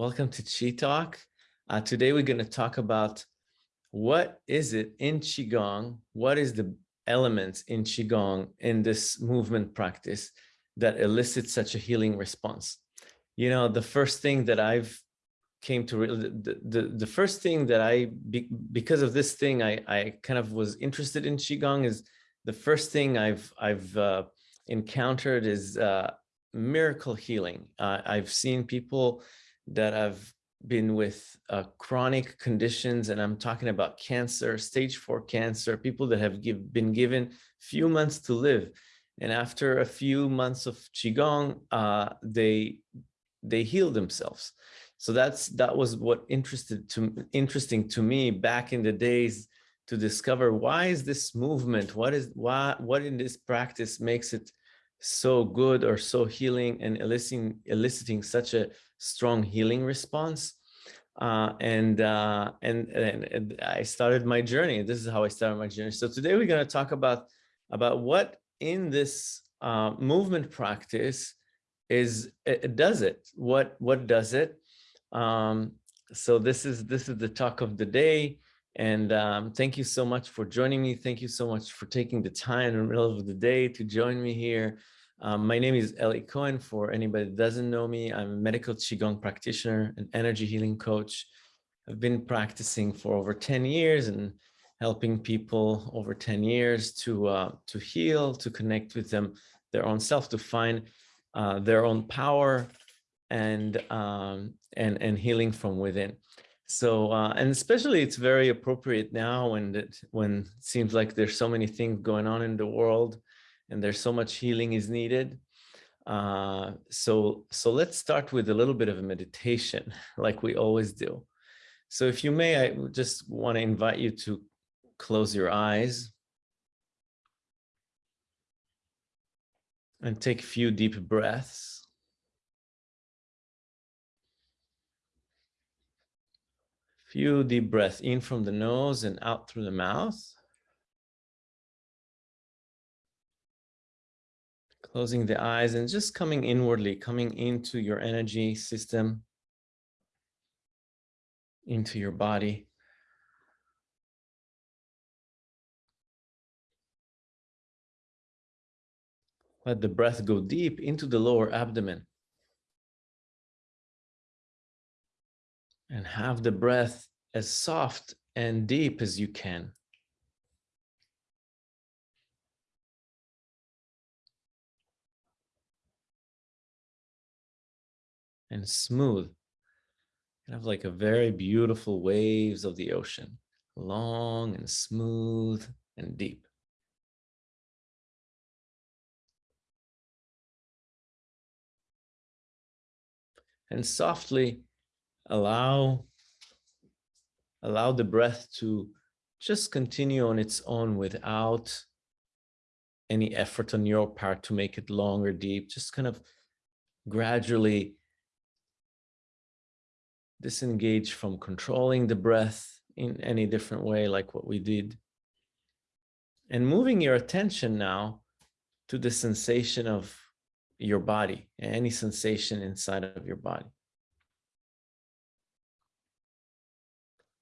Welcome to Chi Talk. Uh, today we're going to talk about what is it in Qigong, what is the elements in Qigong in this movement practice that elicits such a healing response. You know, the first thing that I've came to, the, the, the first thing that I, because of this thing, I, I kind of was interested in Qigong is the first thing I've, I've uh, encountered is uh, miracle healing. Uh, I've seen people that have been with uh, chronic conditions, and I'm talking about cancer, stage four cancer, people that have give, been given few months to live. And after a few months of Qigong, uh, they, they heal themselves. So that's that was what interested to interesting to me back in the days to discover why is this movement, what is why what in this practice makes it so good or so healing and eliciting eliciting such a strong healing response. Uh, and, uh, and, and, I started my journey. This is how I started my journey. So today we're going to talk about about what in this uh, movement practice is it does it. What what does it? Um, so this is this is the talk of the day. And um, thank you so much for joining me. Thank you so much for taking the time in the middle of the day to join me here. Um, my name is Eli Cohen. For anybody that doesn't know me, I'm a medical Qigong practitioner, an energy healing coach. I've been practicing for over 10 years and helping people over 10 years to, uh, to heal, to connect with them, their own self, to find uh, their own power and, um, and, and healing from within. So, uh, and especially it's very appropriate now when it, when it seems like there's so many things going on in the world and there's so much healing is needed. Uh, so, so let's start with a little bit of a meditation like we always do. So if you may, I just want to invite you to close your eyes and take a few deep breaths. Few deep breaths in from the nose and out through the mouth. Closing the eyes and just coming inwardly, coming into your energy system, into your body. Let the breath go deep into the lower abdomen. And have the breath as soft and deep as you can. And smooth. Kind of like a very beautiful waves of the ocean, long and smooth and deep. And softly allow, allow the breath to just continue on its own without any effort on your part to make it long or deep, just kind of gradually disengage from controlling the breath in any different way like what we did. And moving your attention now to the sensation of your body, any sensation inside of your body.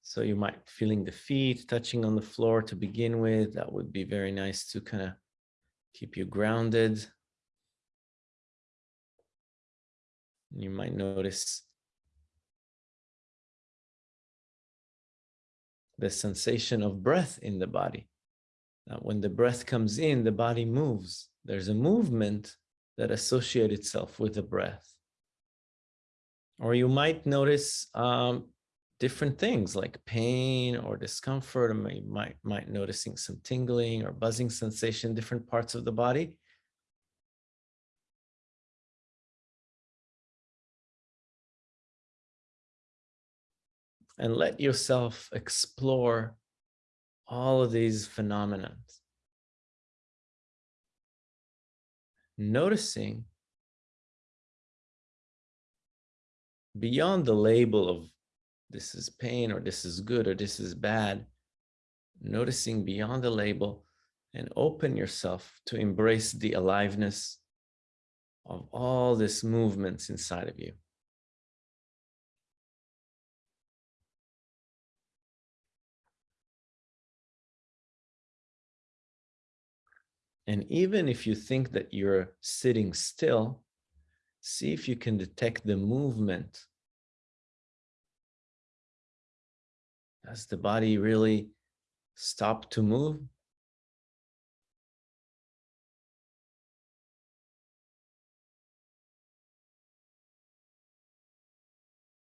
So you might feeling the feet touching on the floor to begin with. That would be very nice to kind of keep you grounded. You might notice the sensation of breath in the body. Now, when the breath comes in, the body moves. There's a movement that associates itself with the breath. Or you might notice um, different things like pain or discomfort, or you might, might noticing some tingling or buzzing sensation, different parts of the body. And let yourself explore all of these phenomena. Noticing beyond the label of this is pain or this is good or this is bad, noticing beyond the label and open yourself to embrace the aliveness of all these movements inside of you. And even if you think that you're sitting still, see if you can detect the movement. Does the body really stop to move?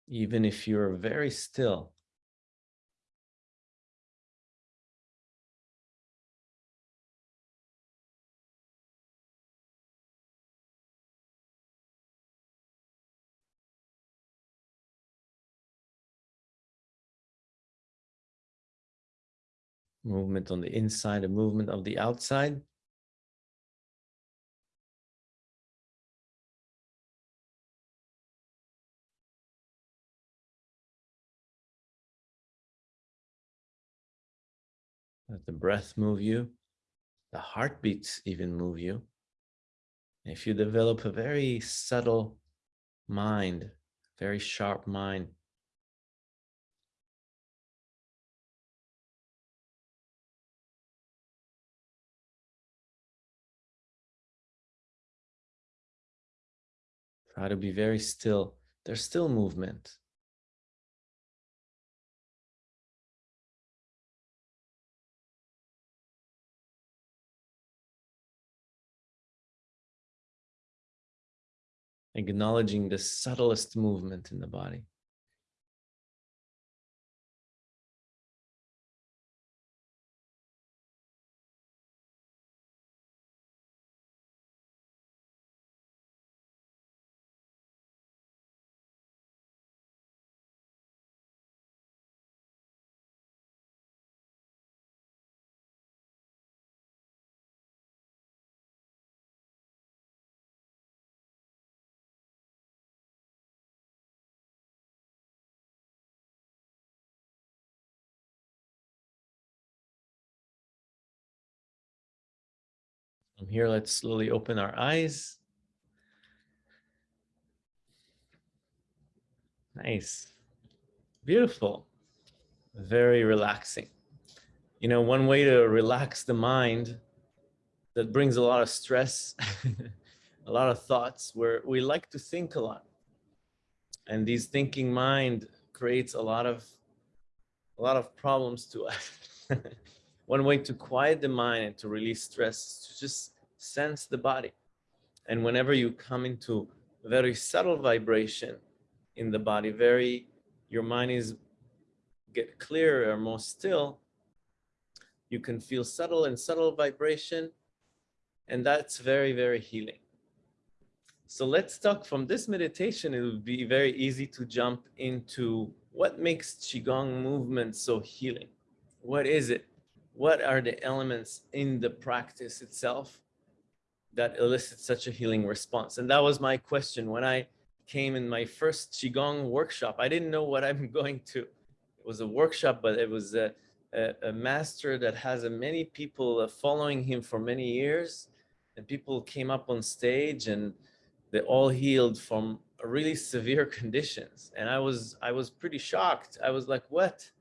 Even if you're very still, movement on the inside, a movement of the outside. Let the breath move you, the heartbeats even move you. If you develop a very subtle mind, very sharp mind, Try to be very still. There's still movement. Acknowledging the subtlest movement in the body. From here, let's slowly open our eyes. Nice. Beautiful. Very relaxing. You know, one way to relax the mind that brings a lot of stress, a lot of thoughts, where we like to think a lot. And these thinking mind creates a lot of a lot of problems to us. One way to quiet the mind and to release stress is to just sense the body. And whenever you come into very subtle vibration in the body, very, your mind is get clearer, or more still, you can feel subtle and subtle vibration. And that's very, very healing. So let's talk from this meditation. It would be very easy to jump into what makes Qigong movement so healing. What is it? What are the elements in the practice itself that elicit such a healing response? And that was my question when I came in my first Qigong workshop. I didn't know what I'm going to. It was a workshop, but it was a, a, a master that has a many people uh, following him for many years. And people came up on stage and they all healed from really severe conditions. And I was, I was pretty shocked. I was like, what?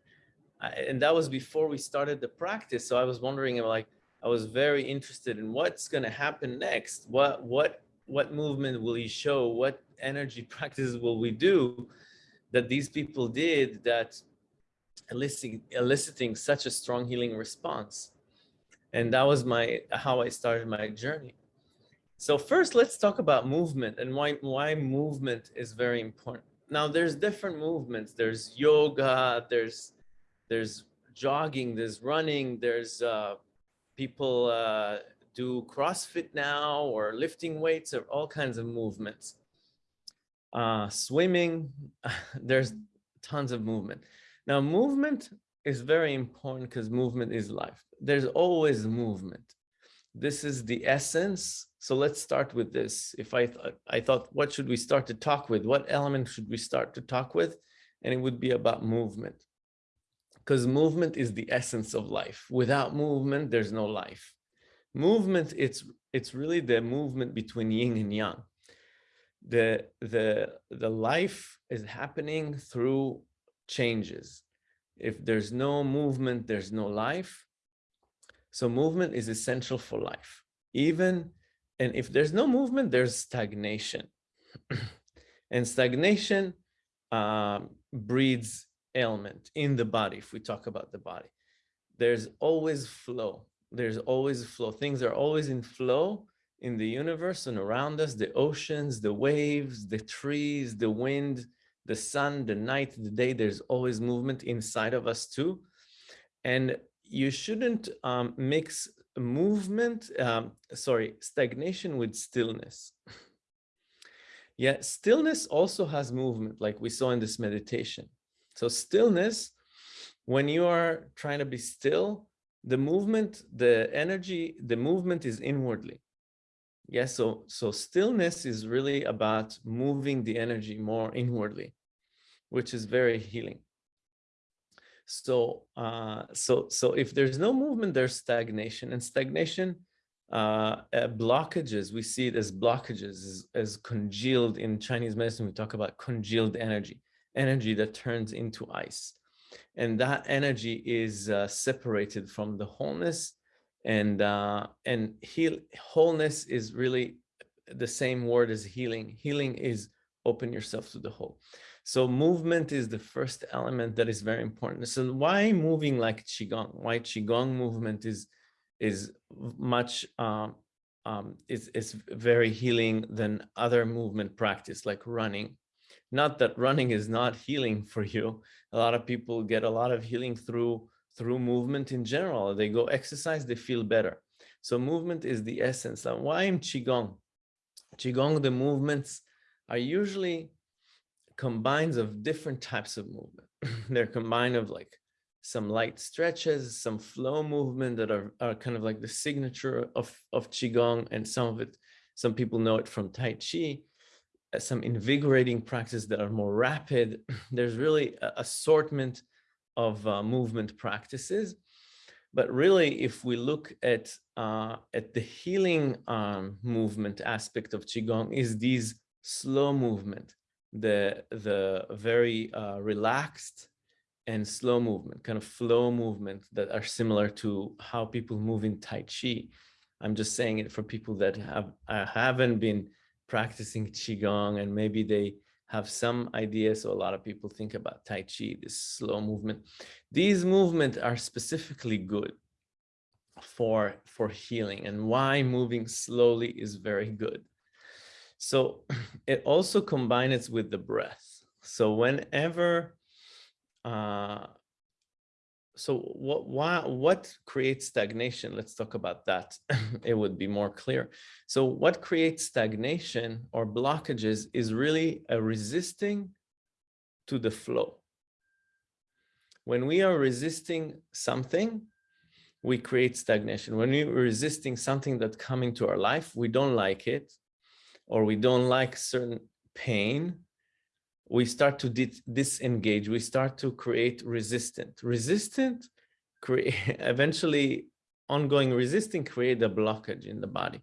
And that was before we started the practice. So I was wondering, like, I was very interested in what's going to happen next. What, what, what movement will he show? What energy practices will we do that these people did that eliciting, eliciting such a strong healing response? And that was my, how I started my journey. So first, let's talk about movement and why, why movement is very important. Now, there's different movements. There's yoga, there's there's jogging, there's running, there's uh, people uh, do CrossFit now or lifting weights or all kinds of movements. Uh, swimming, there's tons of movement. Now movement is very important because movement is life. There's always movement. This is the essence. So let's start with this. If I, th I thought, what should we start to talk with? What element should we start to talk with? And it would be about movement because movement is the essence of life. Without movement, there's no life. Movement, it's it's really the movement between yin and yang. The, the, the life is happening through changes. If there's no movement, there's no life. So movement is essential for life. even, and if there's no movement, there's stagnation. and stagnation um, breeds ailment in the body, if we talk about the body. There's always flow. There's always flow. Things are always in flow in the universe and around us, the oceans, the waves, the trees, the wind, the sun, the night, the day, there's always movement inside of us too. And you shouldn't um, mix movement, um, sorry, stagnation with stillness. yeah, stillness also has movement like we saw in this meditation. So stillness, when you are trying to be still, the movement, the energy, the movement is inwardly. Yeah, so, so stillness is really about moving the energy more inwardly, which is very healing. So, uh, so, so if there's no movement, there's stagnation and stagnation, uh, uh, blockages, we see it as blockages, as, as congealed in Chinese medicine, we talk about congealed energy, energy that turns into ice. And that energy is uh, separated from the wholeness and uh, and heal wholeness is really the same word as healing. Healing is open yourself to the whole. So movement is the first element that is very important. So why moving like qigong? Why qigong movement is is much um, um, is is very healing than other movement practice like running. Not that running is not healing for you. A lot of people get a lot of healing through through movement in general. They go exercise, they feel better. So movement is the essence. And why in Qigong? Qigong, the movements are usually combines of different types of movement. They're combined of like some light stretches, some flow movement that are, are kind of like the signature of, of Qigong and some of it, some people know it from Tai Chi, some invigorating practices that are more rapid. There's really assortment of uh, movement practices. But really, if we look at uh, at the healing um, movement aspect of Qigong is these slow movement, the, the very uh, relaxed and slow movement, kind of flow movement that are similar to how people move in Tai Chi. I'm just saying it for people that have uh, haven't been practicing Qigong and maybe they have some ideas. So a lot of people think about Tai Chi, this slow movement. These movements are specifically good for, for healing and why moving slowly is very good. So it also combines with the breath. So whenever uh, so what why what creates stagnation? Let's talk about that. It would be more clear. So what creates stagnation or blockages is really a resisting to the flow. When we are resisting something we create stagnation. When we're resisting something that's coming to our life we don't like it or we don't like certain pain we start to disengage, we start to create resistant. Resistant, create, eventually ongoing resisting create a blockage in the body.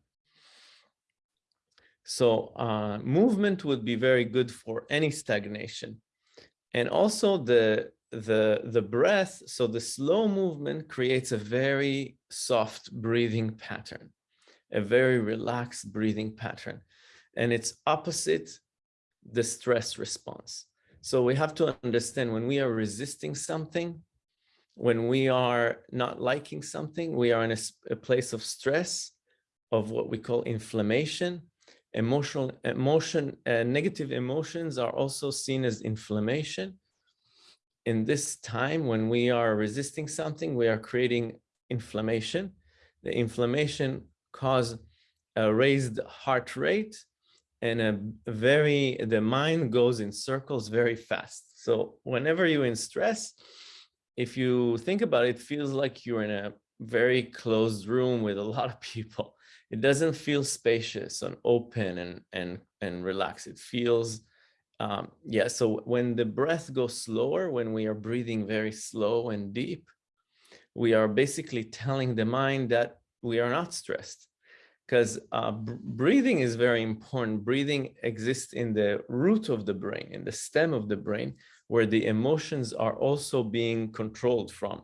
So uh, movement would be very good for any stagnation. And also the, the, the breath, so the slow movement creates a very soft breathing pattern, a very relaxed breathing pattern. And it's opposite the stress response. So we have to understand when we are resisting something, when we are not liking something, we are in a, a place of stress, of what we call inflammation. Emotional emotion, uh, negative emotions are also seen as inflammation. In this time, when we are resisting something, we are creating inflammation. The inflammation cause a raised heart rate, and a very the mind goes in circles very fast. So whenever you're in stress if you think about it, it feels like you're in a very closed room with a lot of people. It doesn't feel spacious and open and and and relaxed. It feels um yeah so when the breath goes slower when we are breathing very slow and deep we are basically telling the mind that we are not stressed because uh, breathing is very important. Breathing exists in the root of the brain, in the stem of the brain, where the emotions are also being controlled from.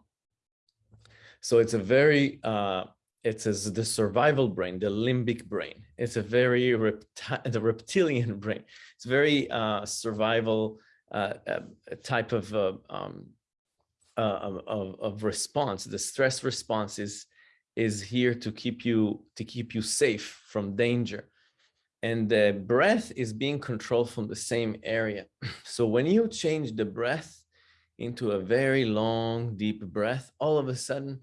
So it's a very uh, it's the survival brain, the limbic brain. It's a very repti the reptilian brain. It's very uh, survival uh, uh, type of, uh, um, of, of response. The stress response is is here to keep you to keep you safe from danger. And the breath is being controlled from the same area. So when you change the breath into a very long, deep breath, all of a sudden,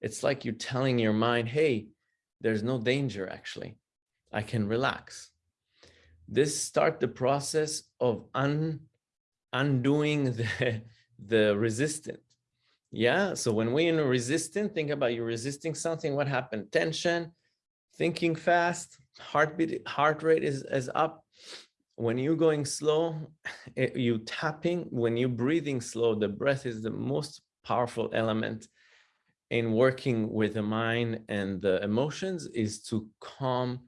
it's like you're telling your mind, hey, there's no danger actually. I can relax. This start the process of un, undoing the, the resistant. Yeah, so when we're in a resistant, think about you resisting something, what happened? Tension, thinking fast, heartbeat, heart rate is, is up. When you're going slow, it, you tapping, when you're breathing slow, the breath is the most powerful element in working with the mind and the emotions is to calm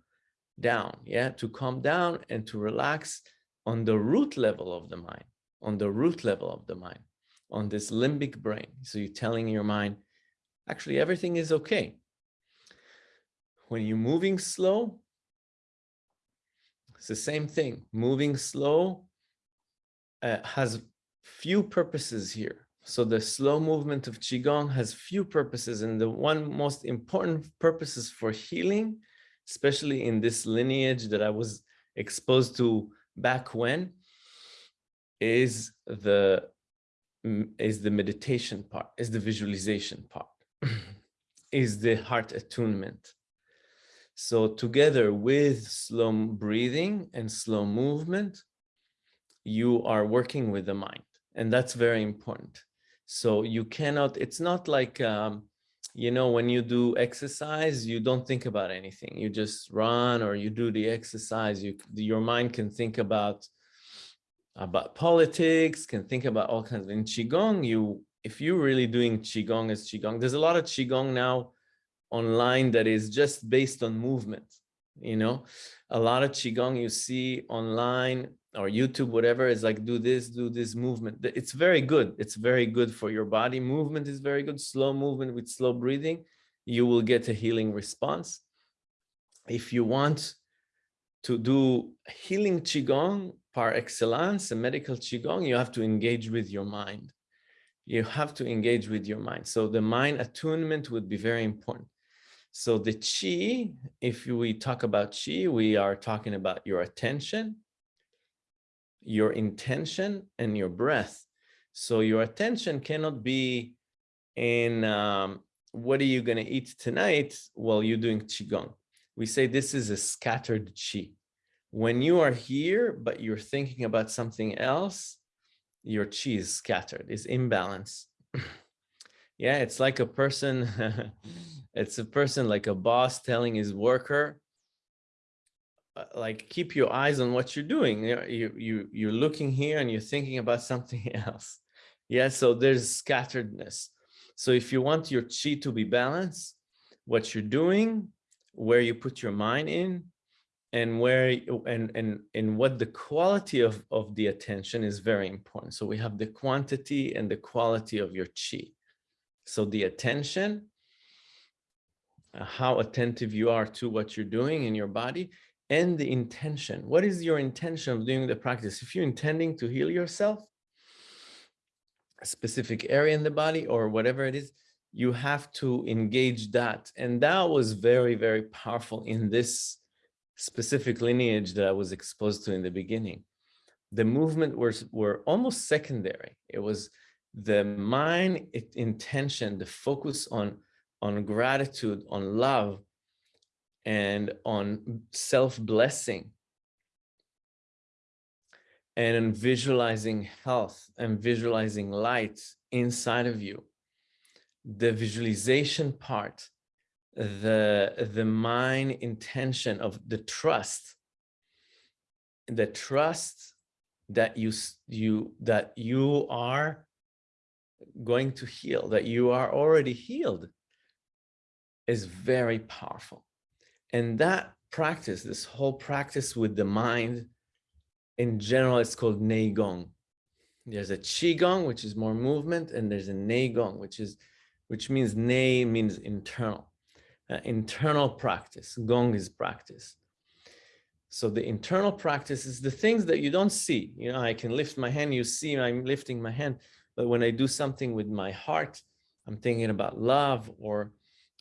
down, yeah, to calm down and to relax on the root level of the mind, on the root level of the mind, on this limbic brain. So you're telling your mind, actually, everything is okay. When you're moving slow, it's the same thing. Moving slow uh, has few purposes here. So the slow movement of Qigong has few purposes and the one most important purposes for healing, especially in this lineage that I was exposed to back when, is the is the meditation part, is the visualization part, is the heart attunement. So together with slow breathing and slow movement, you are working with the mind. And that's very important. So you cannot, it's not like, um, you know, when you do exercise, you don't think about anything. You just run or you do the exercise. You, your mind can think about, about politics, can think about all kinds of, in Qigong, you, if you're really doing Qigong as Qigong, there's a lot of Qigong now online that is just based on movement. You know, a lot of Qigong you see online or YouTube, whatever, is like, do this, do this movement. It's very good. It's very good for your body. Movement is very good. Slow movement with slow breathing, you will get a healing response. If you want to do healing Qigong par excellence, a medical Qigong, you have to engage with your mind. You have to engage with your mind. So the mind attunement would be very important. So the Qi, if we talk about Qi, we are talking about your attention, your intention and your breath. So your attention cannot be in um, what are you going to eat tonight while you're doing Qigong. We say this is a scattered Qi. When you are here, but you're thinking about something else, your Qi is scattered, is imbalance. yeah, it's like a person, it's a person like a boss telling his worker, uh, like keep your eyes on what you're doing. You, you, you're looking here and you're thinking about something else. Yeah, so there's scatteredness. So if you want your chi to be balanced, what you're doing, where you put your mind in, and where and and and what the quality of of the attention is very important. So we have the quantity and the quality of your chi. So the attention, uh, how attentive you are to what you're doing in your body, and the intention. What is your intention of doing the practice? If you're intending to heal yourself, a specific area in the body or whatever it is, you have to engage that. And that was very, very powerful in this specific lineage that I was exposed to in the beginning. The movement was were almost secondary. It was the mind intention, the focus on, on gratitude, on love, and on self-blessing and on visualizing health and visualizing light inside of you. The visualization part, the, the mind intention of the trust, the trust that you, you, that you are going to heal, that you are already healed is very powerful. And that practice, this whole practice with the mind, in general, it's called Neigong. There's a Qigong, which is more movement, and there's a Neigong, which is, which means Nei means internal. Uh, internal practice. Gong is practice. So the internal practice is the things that you don't see. You know, I can lift my hand, you see I'm lifting my hand, but when I do something with my heart, I'm thinking about love or,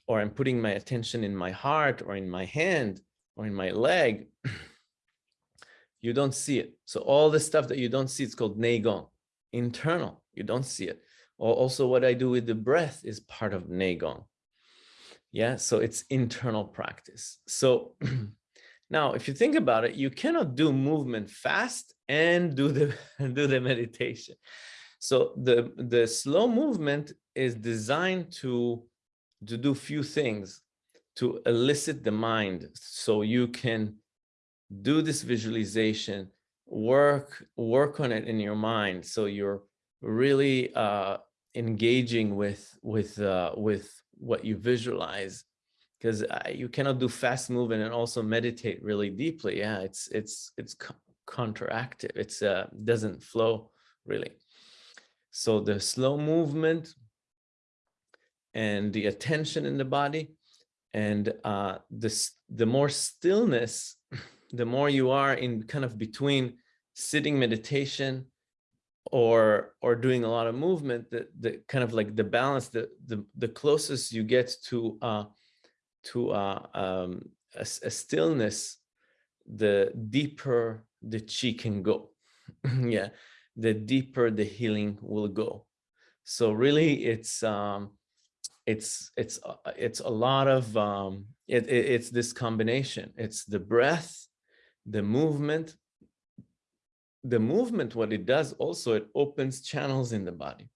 or I'm putting my attention in my heart or in my hand or in my leg, you don't see it. So all the stuff that you don't see, it's called Neigong, internal, you don't see it. Also what I do with the breath is part of Neigong. Yeah, so it's internal practice. So now if you think about it, you cannot do movement fast and do the, do the meditation. So the, the slow movement is designed to, to do few things, to elicit the mind so you can do this visualization, work, work on it in your mind. So you're really uh, engaging with, with, uh, with what you visualize because you cannot do fast movement and also meditate really deeply. Yeah, it's, it's, it's counteractive. It's uh, doesn't flow really. So the slow movement and the attention in the body and uh, this, the more stillness the more you are in kind of between sitting meditation or or doing a lot of movement the the kind of like the balance the the, the closest you get to uh to uh um a, a stillness the deeper the chi can go. Yeah the deeper the healing will go. So really it's um it's it's uh, it's a lot of um it, it it's this combination. It's the breath the movement, the movement, what it does also, it opens channels in the body.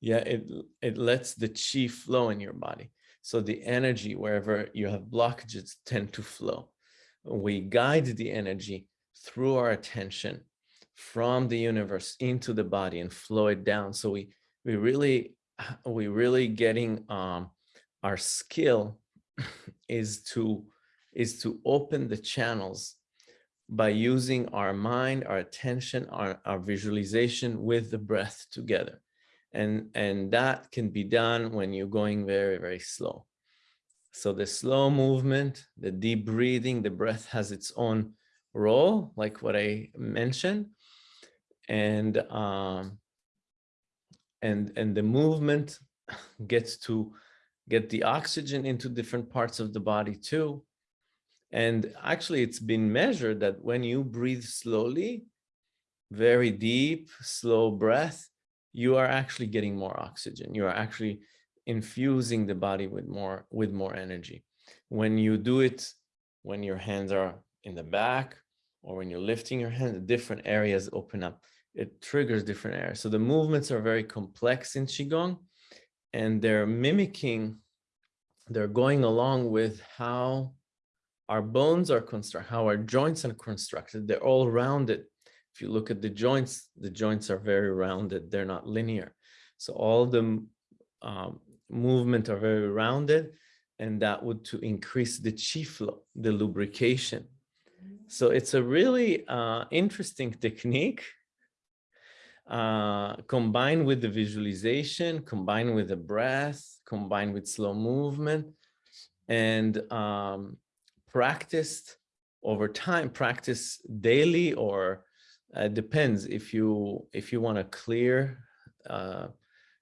Yeah, it, it lets the chi flow in your body. So the energy, wherever you have blockages, tend to flow. We guide the energy through our attention from the universe into the body and flow it down. So we we really we really getting um, our skill is to is to open the channels by using our mind, our attention, our, our visualization with the breath together. And, and that can be done when you're going very, very slow. So the slow movement, the deep breathing, the breath has its own role, like what I mentioned. And, um, and, and the movement gets to get the oxygen into different parts of the body too. And actually, it's been measured that when you breathe slowly, very deep, slow breath, you are actually getting more oxygen. You are actually infusing the body with more with more energy. When you do it, when your hands are in the back or when you're lifting your hands, different areas open up. It triggers different areas. So the movements are very complex in Qigong and they're mimicking, they're going along with how our bones are constructed, how our joints are constructed, they're all rounded. If you look at the joints, the joints are very rounded, they're not linear. So all the um, movement are very rounded and that would to increase the chi flow, the lubrication. So it's a really uh, interesting technique uh, combined with the visualization, combined with the breath, combined with slow movement. And um, practiced over time, practice daily or uh, depends if you if you want to clear uh,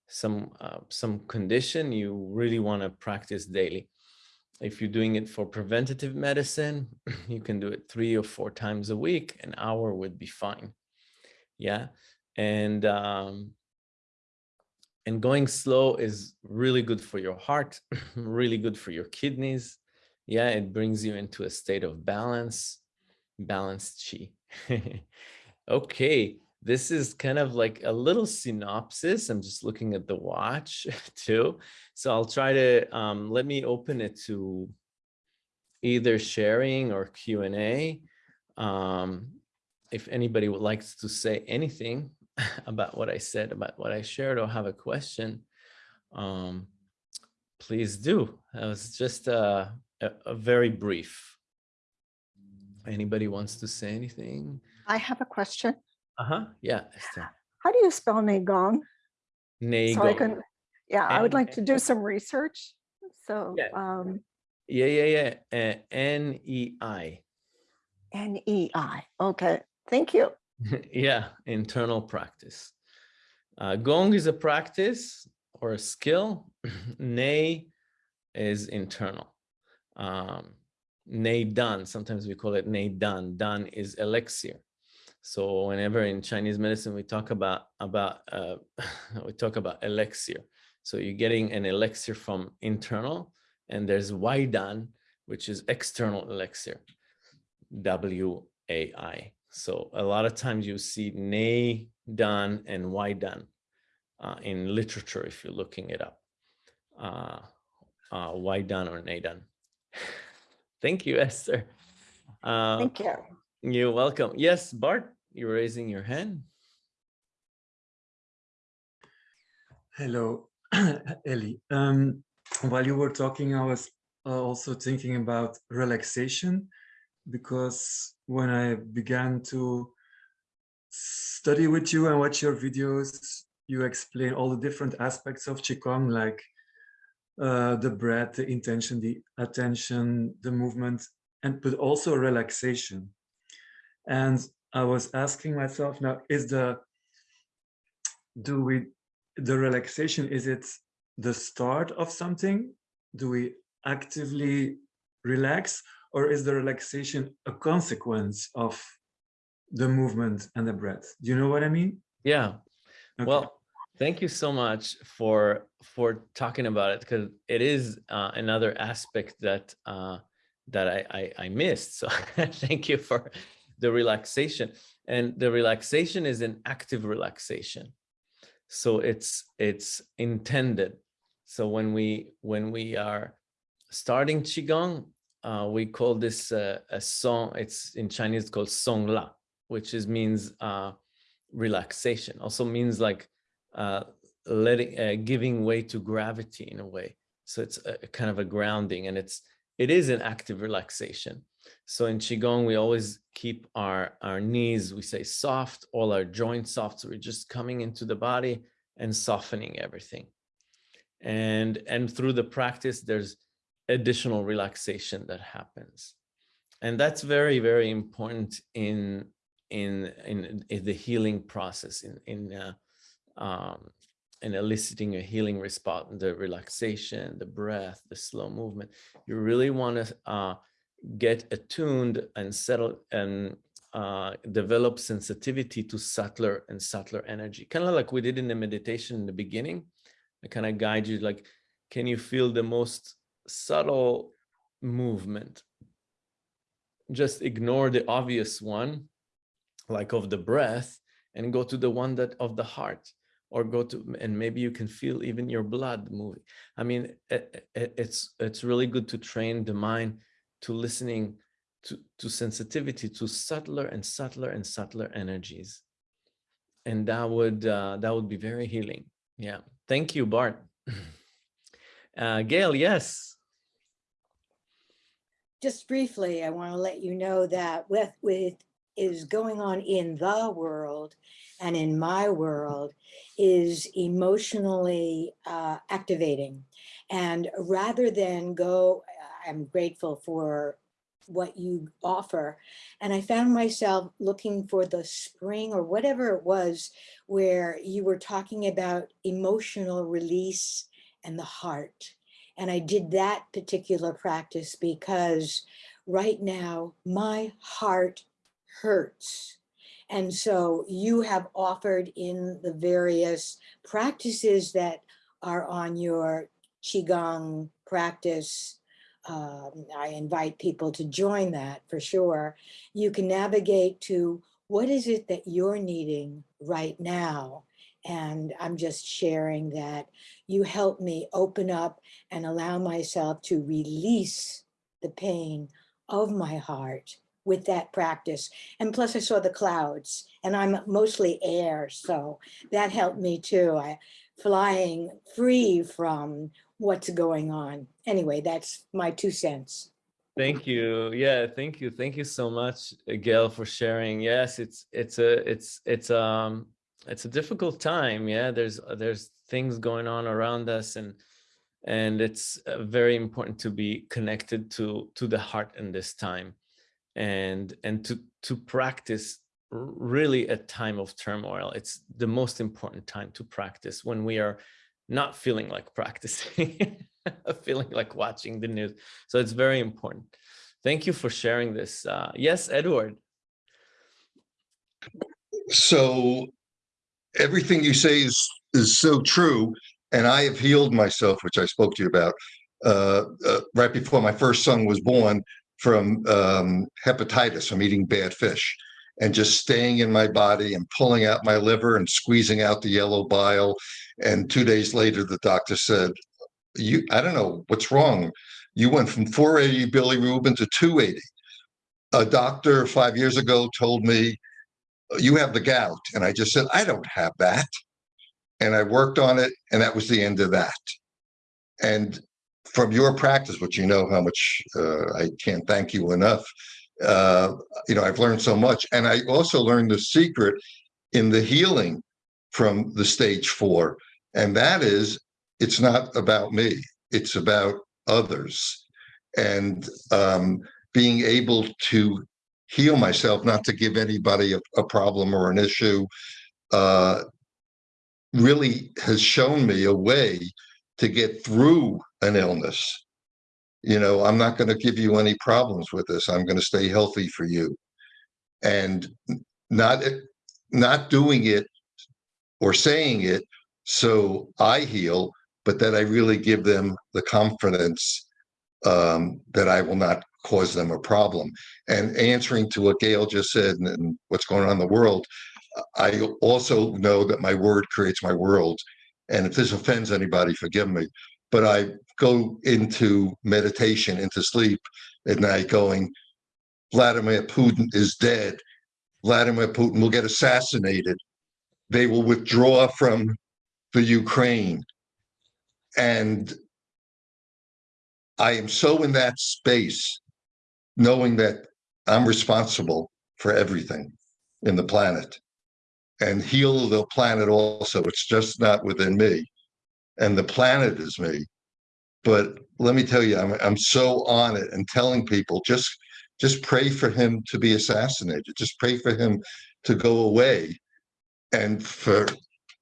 some uh, some condition, you really want to practice daily. If you're doing it for preventative medicine, you can do it three or four times a week. An hour would be fine. Yeah, and um, and going slow is really good for your heart, really good for your kidneys, yeah, it brings you into a state of balance, balanced chi. okay, this is kind of like a little synopsis. I'm just looking at the watch too. So I'll try to, um, let me open it to either sharing or Q&A. Um, if anybody would like to say anything about what I said, about what I shared or have a question, um, please do. That was just uh, a, a very brief. Anybody wants to say anything? I have a question. Uh-huh, yeah. How do you spell Neigong? So I can, yeah, I would like to do some research. So Yeah. um, Yeah, yeah, yeah. Uh, N-E-I. N-E-I. Okay, thank you. yeah, internal practice. Uh, gong is a practice or a skill. Nei is internal. Um, Dan, sometimes we call it Nei Dan. Is elixir. So whenever in Chinese medicine we talk about about uh, we talk about elixir. So you're getting an elixir from internal, and there's Waidan, which is external elixir. W A I. So a lot of times you see Nei Dan and Waidan uh, in literature if you're looking it up. Uh, uh, Waidan or Neidan. Thank you, Esther. Uh, Thank you. you're welcome. Yes, Bart, you're raising your hand. Hello, Ellie. Um, while you were talking, I was uh, also thinking about relaxation because when I began to study with you and watch your videos, you explain all the different aspects of Qigong, like uh, the breath, the intention, the attention, the movement, and but also relaxation. And I was asking myself now, is the, do we, the relaxation, is it the start of something? Do we actively relax or is the relaxation a consequence of the movement and the breath? Do you know what I mean? Yeah. Okay. Well, thank you so much for for talking about it because it is uh, another aspect that uh, that I, I I missed. So thank you for the relaxation. And the relaxation is an active relaxation. So it's it's intended. So when we when we are starting qigong, uh, we call this uh, a song. It's in Chinese called song la, which is means uh, relaxation. Also means like uh, letting uh, giving way to gravity in a way. So it's a, a kind of a grounding, and it's it is an active relaxation. So in Qigong, we always keep our, our knees, we say soft, all our joints soft. So we're just coming into the body and softening everything. And, and through the practice, there's additional relaxation that happens. And that's very, very important in, in, in, in the healing process, in, in, uh, um, in eliciting a healing response, the relaxation, the breath, the slow movement. You really want to uh, get attuned and settle and uh, develop sensitivity to subtler and subtler energy. Kind of like we did in the meditation in the beginning. I kind of guide you like, can you feel the most subtle movement? Just ignore the obvious one, like of the breath, and go to the one that of the heart or go to and maybe you can feel even your blood moving. I mean it, it, it's it's really good to train the mind to listening to to sensitivity to subtler and subtler and subtler energies. And that would uh, that would be very healing. Yeah. Thank you bart. Uh gail yes. Just briefly, I want to let you know that with, with is going on in the world and in my world is emotionally uh, activating. And rather than go, I'm grateful for what you offer. And I found myself looking for the spring or whatever it was where you were talking about emotional release and the heart. And I did that particular practice because right now my heart hurts. And so you have offered in the various practices that are on your Qigong practice. Um, I invite people to join that for sure. You can navigate to what is it that you're needing right now? And I'm just sharing that you help me open up and allow myself to release the pain of my heart with that practice. And plus I saw the clouds and I'm mostly air. So that helped me too. I flying free from what's going on. Anyway, that's my two cents. Thank you. Yeah, thank you. Thank you so much, Gail, for sharing. Yes, it's it's a it's it's um it's a difficult time. Yeah, there's there's things going on around us, and and it's uh, very important to be connected to to the heart in this time and and to to practice really a time of turmoil. It's the most important time to practice when we are not feeling like practicing feeling like watching the news. So it's very important. Thank you for sharing this. Uh yes edward. So everything you say is is so true, and I have healed myself, which I spoke to you about uh, uh, right before my first son was born from um, hepatitis from eating bad fish, and just staying in my body and pulling out my liver and squeezing out the yellow bile. And two days later, the doctor said, "You, I don't know what's wrong. You went from 480 bilirubin to 280." A doctor five years ago told me you have the gout. And I just said, I don't have that. And I worked on it, and that was the end of that. And from your practice, which you know how much uh, I can't thank you enough, uh, you know, I've learned so much. And I also learned the secret in the healing from the stage four. And that is, it's not about me, it's about others. And um, being able to heal myself, not to give anybody a, a problem or an issue, uh, really has shown me a way to get through an illness. You know, I'm not going to give you any problems with this. I'm going to stay healthy for you, and not not doing it or saying it so I heal, but that I really give them the confidence um, that I will not cause them a problem. And answering to what Gail just said and, and what's going on in the world, I also know that my word creates my world. And if this offends anybody, forgive me. But I go into meditation, into sleep at night, going, Vladimir Putin is dead. Vladimir Putin will get assassinated. They will withdraw from the Ukraine. And I am so in that space, knowing that I'm responsible for everything in the planet and heal the planet also. It's just not within me. And the planet is me. But let me tell you, I'm I'm so on it and telling people just just pray for him to be assassinated. Just pray for him to go away. And for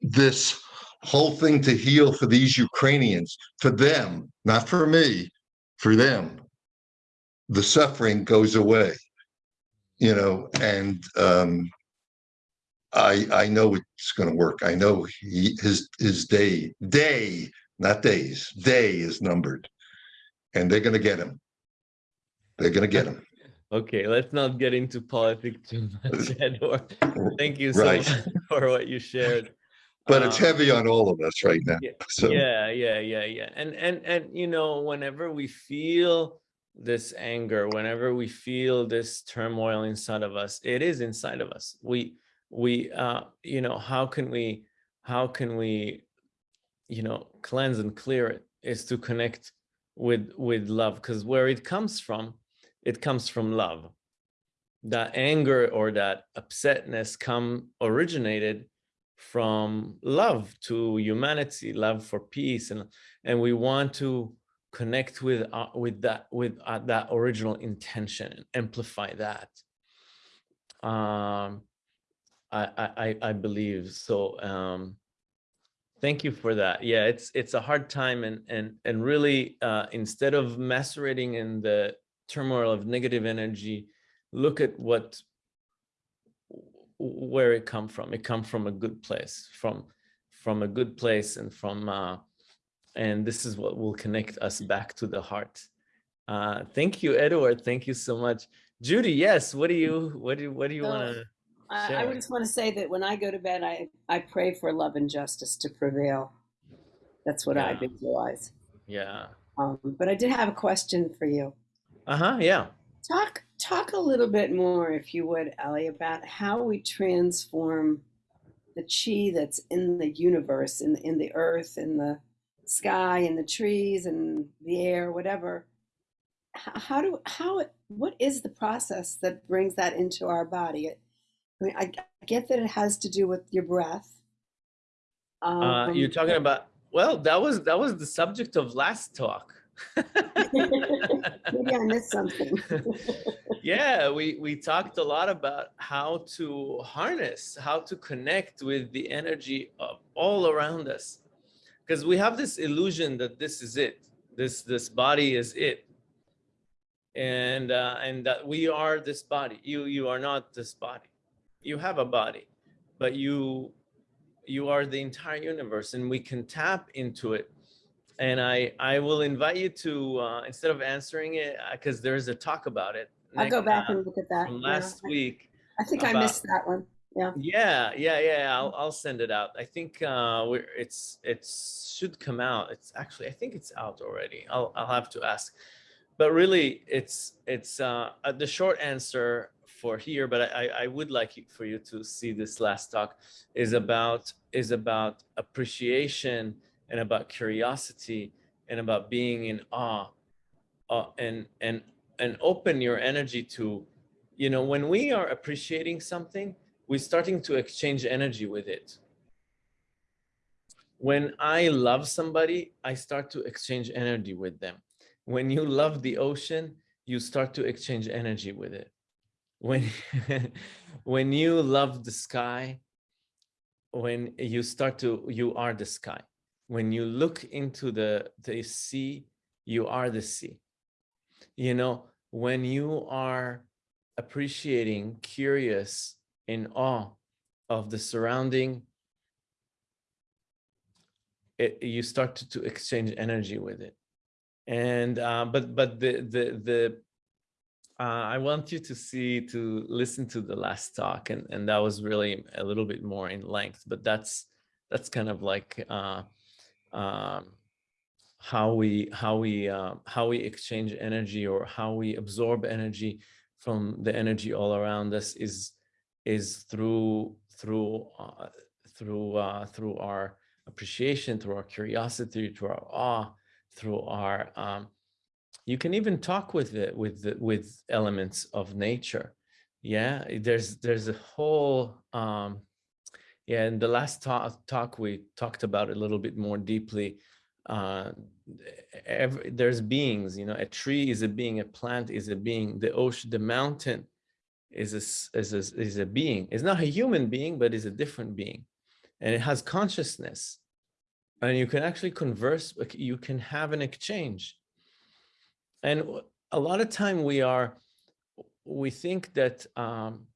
this whole thing to heal for these Ukrainians, for them, not for me, for them, the suffering goes away. You know, and um, I I know it's going to work. I know he, his his day day not days day is numbered, and they're going to get him. They're going to get him. Okay, let's not get into politics too much, Edward. Thank you so Right. much for what you shared. But it's Um, heavy on all of us right now. yeah, So yeah yeah yeah yeah and and and you know whenever we feel this anger whenever we feel this turmoil inside of us it is inside of us we we uh you know how can we how can we you know cleanse and clear it is to connect with with love because where it comes from it comes from love. That anger or that upsetness come originated from love to humanity love for peace and and we want to connect with uh, with that with uh, that original intention and amplify that. Um I, I i I believe so um thank you for that. Yeah it's it's a hard time and and and really uh instead of macerating in the turmoil of negative energy look at what where it come from. It come from a good place from from a good place and from uh and this is what will connect us back to the heart. Uh thank you edward. Thank you so much. Judy yes what do you what do what do you want to I, I just want to say that when I go to bed, I, I pray for love and justice to prevail. That's what I visualize. yeah Um, but I did have a question for you. uh-huh yeah Talk talk a little bit more, if you would, Ellie, about how we transform the chi that's in the universe, in in the earth, in the sky, in the trees, and the air, whatever. How, how do how it, what is the process that brings that into our body? I mean, I, I get that it has to do with your breath. uh you're Um, talking about well, that was that was the subject of last talk. Maybe I missed something. yeah, we we talked a lot about how to harness, how to connect with the energy of all around us, because we have this illusion that this is it. This this body is it, and uh, and that we are this body. You you are not this body. You have a body, but you you are the entire universe, and we can tap into it and I I will invite you to uh, instead of answering it because there's a talk about it. I'll go back uh, and look at that. from Yeah, last I- week. I think I missed that one. Yeah. Yeah, yeah, yeah. I'll I'll send it out. I think uh, we're it's it's should come out. It's actually I think it's out already. I'll I'll have to ask, but really it's it's uh, uh, the short answer for here. But I I would like for you to see this last talk is about is about appreciation and about curiosity and about being in awe uh, and and and open your energy to you know when we are appreciating something we're starting to exchange energy with it when i love somebody i start to exchange energy with them when you love the ocean you start to exchange energy with it when when you love the sky when you start to you are the sky. When you look into the the sea you are the sea. You know when you are appreciating curious in awe of the surrounding it, you start to, to exchange energy with it. And uh, but but the the the uh, I want you to see to listen to the last talk and and that was really a little bit more in length but that's that's kind of like uh, um, how we how we uh, how we exchange energy or how we absorb energy from the energy all around us is is through through uh, through uh, through our appreciation, through our curiosity, through our awe, through our um, you can even talk with it with the, with elements of nature. Yeah, there's there's a whole um, yeah. In the last talk, talk we talked about a little bit more deeply. Uh, every, there's beings, you know, a tree is a being, a plant is a being, the ocean, the mountain is a, is a, is a being. It's not a human being, but is a different being. And it has consciousness. And you can actually converse, you can have an exchange. And a lot of time we are, we think that, um,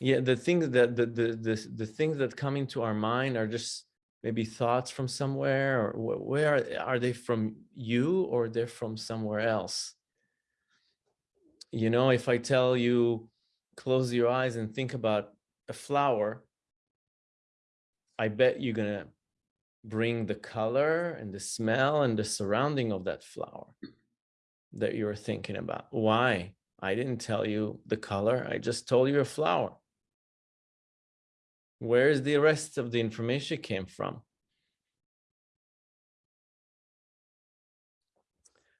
yeah, the things that, the, the, the, the things that come into our mind are just maybe thoughts from somewhere or where are, they from you or they're from somewhere else? You know, if I tell you, close your eyes and think about a flower, I bet you're gonna bring the color and the smell and the surrounding of that flower that you were thinking about. Why? I didn't tell you the color. I just told you a flower. Where's the rest of the information came from?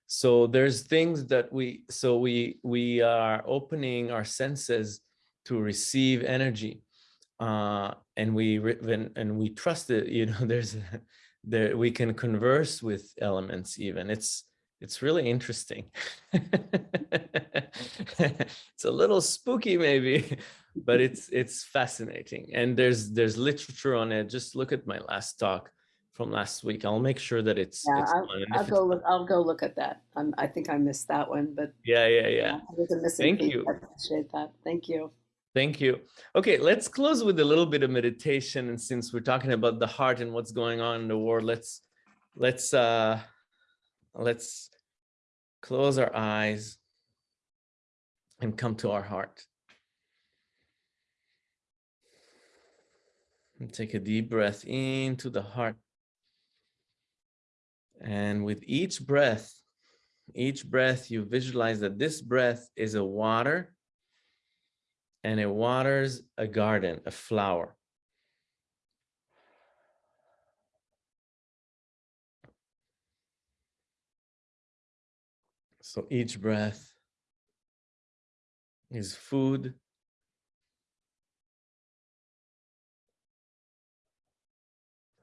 So there's things that we, so we, we are opening our senses to receive energy. Uh, and we, and we trust it, you know, there's, there, we can converse with elements even. It's, it's really interesting. It's a little spooky maybe, but it's, it's fascinating. And there's, there's literature on it. Just look at my last talk from last week. I'll make sure that it's, Yeah, it's I'll if go look, I'll go look at that. Um, I think I missed that one, but yeah, yeah, yeah. was Thank piece. you. I appreciate that. Thank you. Thank you. Okay, let's close with a little bit of meditation. And since we're talking about the heart and what's going on in the world, let's let's uh let's close our eyes and come to our heart. And take a deep breath into the heart. And with each breath, each breath, you visualize that this breath is a water and it waters a garden, a flower. So each breath is food.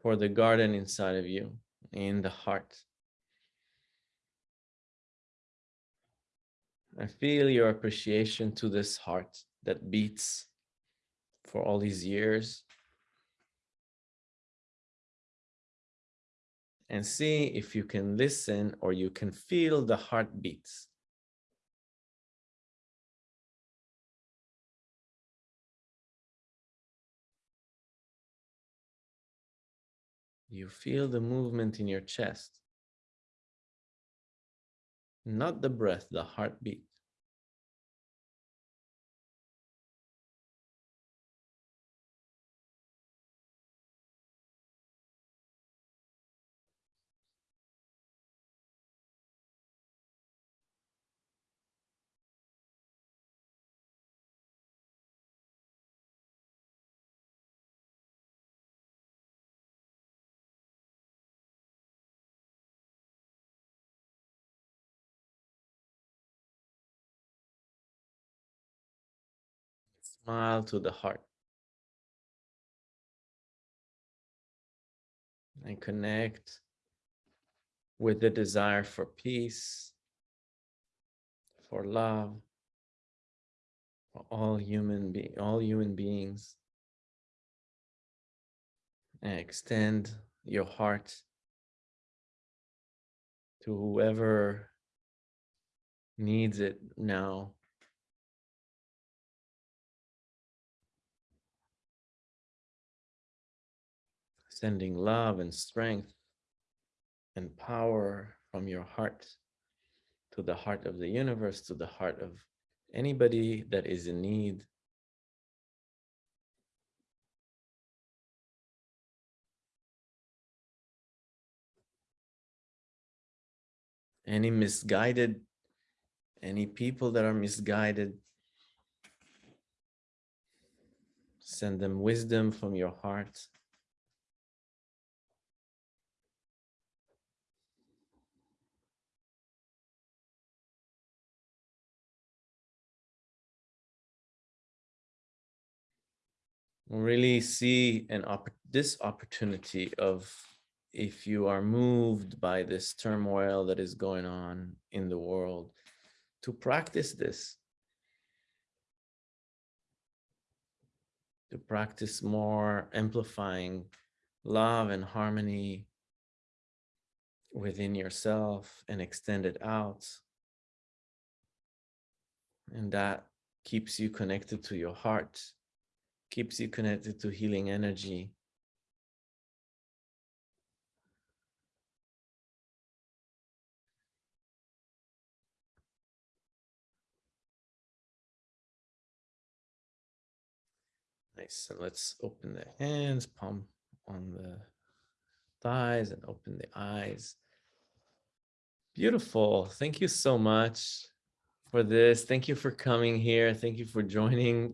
For the garden inside of you. in the heart. I feel your appreciation to this heart that beats for all these years. And see if you can listen or you can feel the heartbeats. You feel the movement in your chest. Not the breath, the heartbeat. Smile to the heart. And connect with the desire for peace, for love, for all human be all human beings. And extend your heart to whoever needs it now. Sending love and strength and power from your heart to the heart of the universe, to the heart of anybody that is in need. Any misguided, any people that are misguided, send them wisdom from your heart. Really see an opp this opportunity of if you are moved by this turmoil that is going on in the world to practice this. To practice more amplifying love and harmony within yourself and extend it out. And that keeps you connected to your heart keeps you connected to healing energy. Nice. And let's open the hands, palm on the thighs and open the eyes. Beautiful. Thank you so much for this. Thank you for coming here. Thank you for joining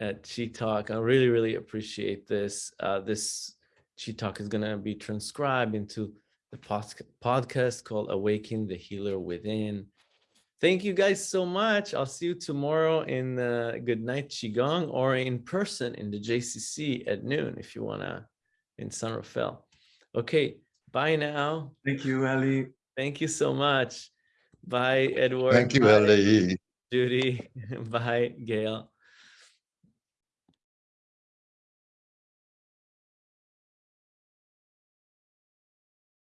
at Chi Talk. I really, really appreciate this. Uh, this Chi Talk is going to be transcribed into the podcast called Awaken the Healer Within. Thank you guys so much. I'll see you tomorrow in uh, Good Night Qigong or in person in the JCC at noon if you want to in San Rafael. Okay, bye now. Thank you, Ali. Thank you so much. Bye, Edward. Thank you, Bye, Ali. Judy. Bye, Gail.